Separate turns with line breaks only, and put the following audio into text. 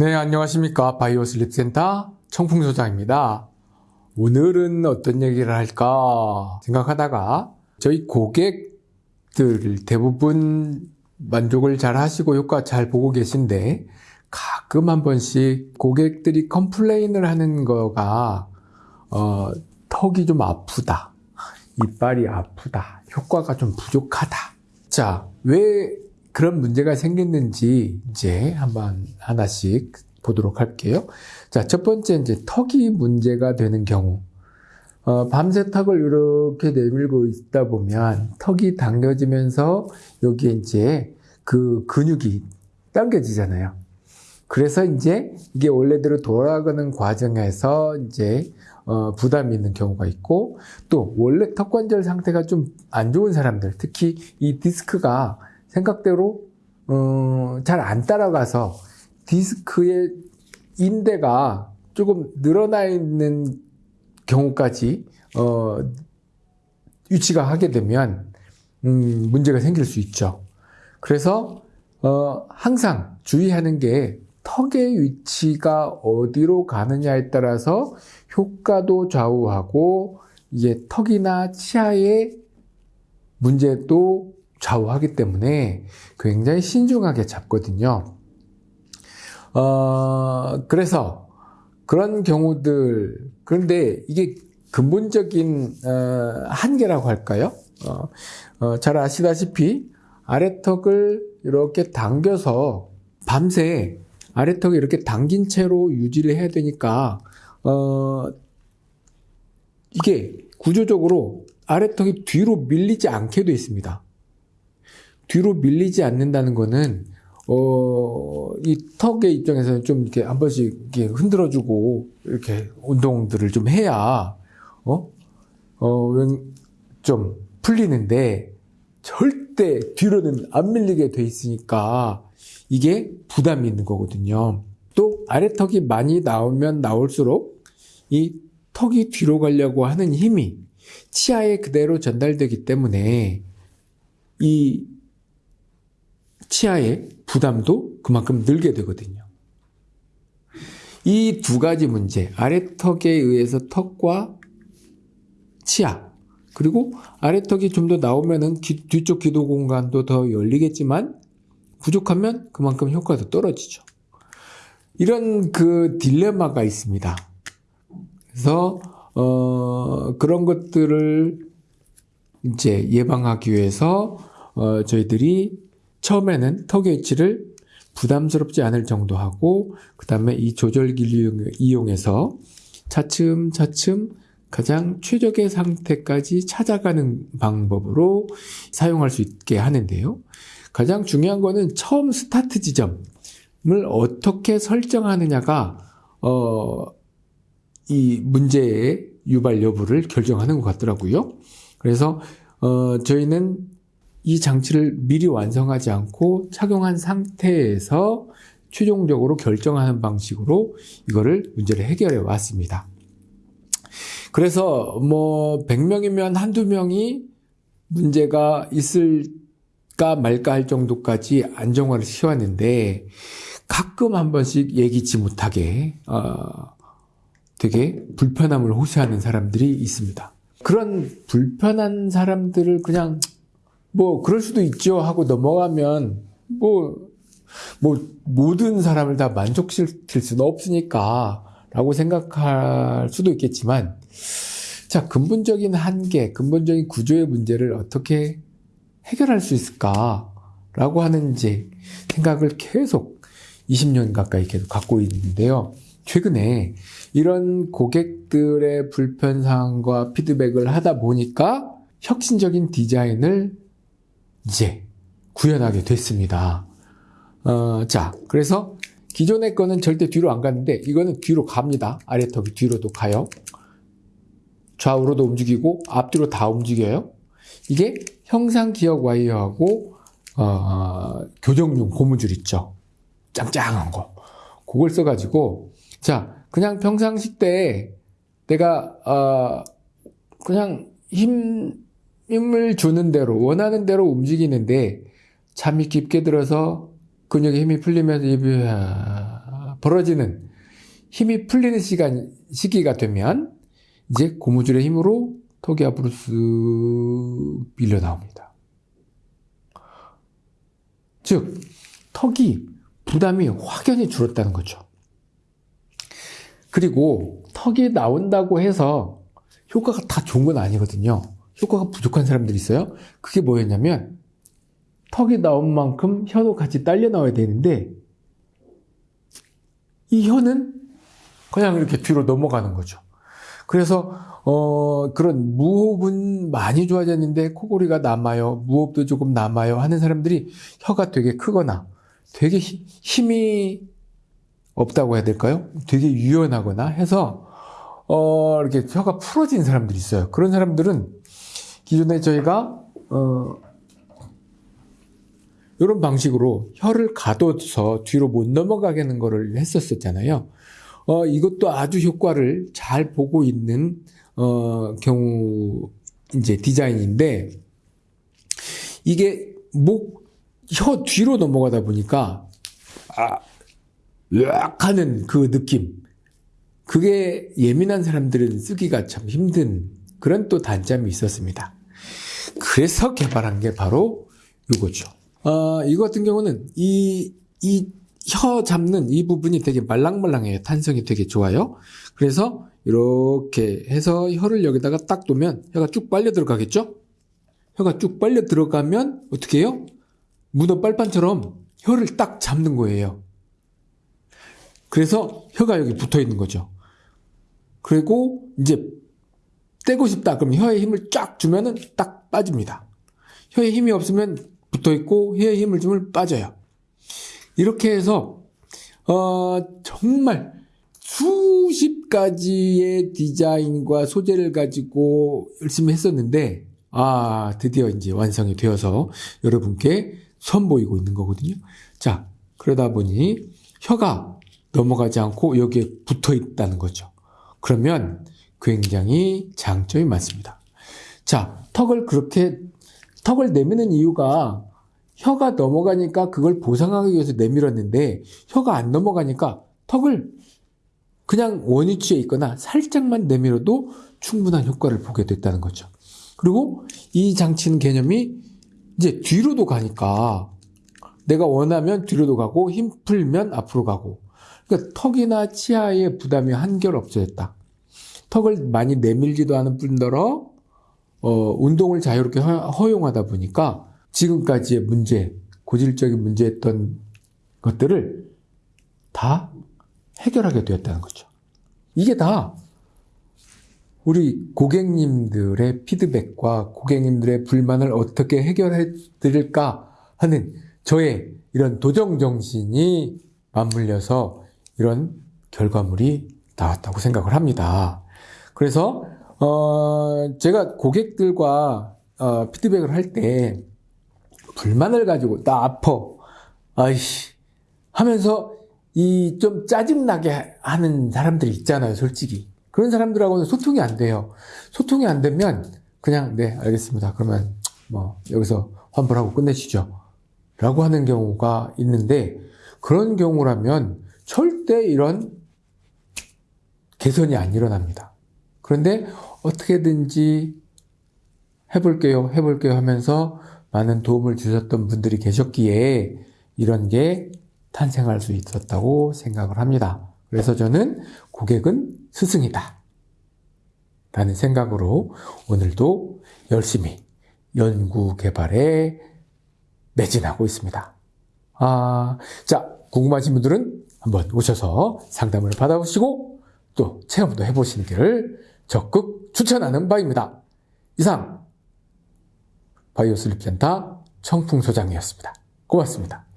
네, 안녕하십니까. 바이오 슬립 센터 청풍소장입니다. 오늘은 어떤 얘기를 할까 생각하다가 저희 고객들 대부분 만족을 잘 하시고 효과 잘 보고 계신데 가끔 한 번씩 고객들이 complain을 하는 거가 어, 턱이 좀 아프다. 이빨이 아프다. 효과가 좀 부족하다. 자, 왜 그런 문제가 생겼는지 이제 한번 하나씩 보도록 할게요. 자, 첫 번째 이제 턱이 문제가 되는 경우. 어, 밤새 턱을 이렇게 내밀고 있다 보면 턱이 당겨지면서 여기에 이제 그 근육이 당겨지잖아요. 그래서 이제 이게 원래대로 돌아가는 과정에서 이제 어, 부담이 있는 경우가 있고 또 원래 턱 관절 상태가 좀 안 좋은 사람들 특히 이 디스크가 생각대로 어, 잘 안 따라가서 디스크의 인대가 조금 늘어나 있는 경우까지 어, 유치가 하게 되면 음, 문제가 생길 수 있죠. 그래서 어, 항상 주의하는 게 턱의 위치가 어디로 가느냐에 따라서 효과도 좌우하고 이게 턱이나 치아의 문제도 좌우하기 때문에 굉장히 신중하게 잡거든요. 어, 그래서 그런 경우들, 그런데 이게 근본적인, 어, 한계라고 할까요? 어, 어, 잘 아시다시피 아래턱을 이렇게 당겨서 밤새 아래턱을 이렇게 당긴 채로 유지를 해야 되니까, 어, 이게 구조적으로 아래턱이 뒤로 밀리지 않게 되어 있습니다. 뒤로 밀리지 않는다는 거는 어, 이 턱의 입장에서는 좀 이렇게 한 번씩 이렇게 흔들어주고 이렇게 운동들을 좀 해야 어, 어, 좀 풀리는데 절대 뒤로는 안 밀리게 돼 있으니까 이게 부담이 있는 거거든요. 또 아래턱이 많이 나오면 나올수록 이 턱이 뒤로 가려고 하는 힘이 치아에 그대로 전달되기 때문에 이 치아의 부담도 그만큼 늘게 되거든요. 이 두 가지 문제, 아래턱에 의해서 턱과 치아, 그리고 아래턱이 좀 더 나오면은 귀, 뒤쪽 기도 공간도 더 열리겠지만 부족하면 그만큼 효과도 떨어지죠. 이런 그 딜레마가 있습니다. 그래서 어, 그런 것들을 이제 예방하기 위해서 어, 저희들이 처음에는 턱의 위치를 부담스럽지 않을 정도 하고 그 다음에 이 조절기를 이용해서 차츰 차츰 가장 최적의 상태까지 찾아가는 방법으로 사용할 수 있게 하는데요. 가장 중요한 거는 처음 스타트 지점을 어떻게 설정하느냐가 어, 이 문제의 유발 여부를 결정하는 것 같더라고요. 그래서 어, 저희는 이 장치를 미리 완성하지 않고 착용한 상태에서 최종적으로 결정하는 방식으로 이거를 문제를 해결해 왔습니다. 그래서 뭐 100명이면 한두 명이 문제가 있을까 말까 할 정도까지 안정화를 시왔는데 가끔 한 번씩 예기치 못하게 어, 되게 불편함을 호소하는 사람들이 있습니다. 그런 불편한 사람들을 그냥 뭐 그럴 수도 있죠 하고 넘어가면 뭐, 뭐 모든 사람을 다 만족시킬 수는 없으니까 라고 생각할 수도 있겠지만 자 근본적인 한계, 근본적인 구조의 문제를 어떻게 해결할 수 있을까 라고 하는지 생각을 계속 20년 가까이 계속 갖고 있는데요. 최근에 이런 고객들의 불편사항과 피드백을 하다 보니까 혁신적인 디자인을 이제 구현하게 됐습니다. 어, 자, 그래서 기존의 거는 절대 뒤로 안 갔는데 이거는 뒤로 갑니다. 아래턱이 뒤로도 가요. 좌우로도 움직이고 앞뒤로 다 움직여요. 이게 형상 기억 와이어하고 어, 교정용 고무줄 있죠. 짱짱한 거. 그걸 써가지고 자 그냥 평상시 때 내가 어, 그냥 힘 힘을 주는 대로 원하는 대로 움직이는데 잠이 깊게 들어서 근육에 힘이 풀리면서 입이 벌어지는 힘이 풀리는 시간, 시기가 되면 이제 고무줄의 힘으로 턱이 앞으로 쓱 밀려 나옵니다. 즉, 턱이 부담이 확연히 줄었다는 거죠. 그리고 턱이 나온다고 해서 효과가 다 좋은 건 아니거든요. 효과가 부족한 사람들이 있어요. 그게 뭐였냐면 턱이 나온 만큼 혀도 같이 딸려 나와야 되는데 이 혀는 그냥 이렇게 뒤로 넘어가는 거죠. 그래서 어 그런 무호흡은 많이 좋아졌는데 코골이가 남아요. 무호흡도 조금 남아요 하는 사람들이 혀가 되게 크거나 되게 히- 힘이 없다고 해야 될까요? 되게 유연하거나 해서 어 이렇게 혀가 풀어진 사람들이 있어요. 그런 사람들은 기존에 저희가 어 이런 방식으로 혀를 가둬서 뒤로 못 넘어가게 하는 거를 했었었잖아요. 어, 이것도 아주 효과를 잘 보고 있는, 어, 경우, 이제 디자인인데, 이게 목, 혀 뒤로 넘어가다 보니까, 아, 으악 하는 그 느낌. 그게 예민한 사람들은 쓰기가 참 힘든 그런 또 단점이 있었습니다. 그래서 개발한 게 바로 이거죠. 어, 이거 같은 경우는 이, 이 혀 잡는 이 부분이 되게 말랑말랑해요. 탄성이 되게 좋아요. 그래서 이렇게 해서 혀를 여기다가 딱 두면 혀가 쭉 빨려 들어가겠죠? 혀가 쭉 빨려 들어가면 어떻게 해요? 문어 빨판처럼 혀를 딱 잡는 거예요. 그래서 혀가 여기 붙어 있는 거죠. 그리고 이제 떼고 싶다. 그럼 혀에 힘을 쫙 주면은 딱 빠집니다. 혀에 힘이 없으면 붙어 있고 혀에 힘을 주면 빠져요. 이렇게 해서 어, 정말 수십 가지의 디자인과 소재를 가지고 열심히 했었는데 아 드디어 이제 완성이 되어서 여러분께 선보이고 있는 거거든요. 자 그러다 보니 혀가 넘어가지 않고 여기에 붙어 있다는 거죠. 그러면 굉장히 장점이 많습니다. 자 턱을 그렇게 턱을 내미는 이유가 혀가 넘어가니까 그걸 보상하기 위해서 내밀었는데 혀가 안 넘어가니까 턱을 그냥 원위치에 있거나 살짝만 내밀어도 충분한 효과를 보게 됐다는 거죠. 그리고 이 장치는 개념이 이제 뒤로도 가니까 내가 원하면 뒤로도 가고 힘 풀면 앞으로 가고 그러니까 턱이나 치아의 부담이 한결 없어졌다. 턱을 많이 내밀지도 않은 뿐더러 어, 운동을 자유롭게 허- 허용하다 보니까 지금까지의 문제, 고질적인 문제였던 것들을 다 해결하게 되었다는 거죠. 이게 다 우리 고객님들의 피드백과 고객님들의 불만을 어떻게 해결해 드릴까 하는 저의 이런 도정 정신이 맞물려서 이런 결과물이 나왔다고 생각을 합니다. 그래서 어 제가 고객들과 어 피드백을 할 때 불만을 가지고 나 아파 아이씨 하면서 이 좀 짜증나게 하는 사람들이 있잖아요, 솔직히. 그런 사람들하고는 소통이 안 돼요. 소통이 안 되면 그냥 네, 알겠습니다. 그러면 뭐 여기서 환불하고 끝내시죠. 라고 하는 경우가 있는데 그런 경우라면 절대 이런 개선이 안 일어납니다. 그런데 어떻게든지 해볼게요, 해볼게요 하면서 많은 도움을 주셨던 분들이 계셨기에 이런 게 탄생할 수 있었다고 생각을 합니다. 그래서 저는 고객은 스승이다. 라는 생각으로 오늘도 열심히 연구 개발에 매진하고 있습니다. 아, 자, 궁금하신 분들은 한번 오셔서 상담을 받아보시고 또 체험도 해보시기를 적극 추천하는 바입니다. 이상 바이오 슬립 센터 청풍소장이었습니다. 고맙습니다.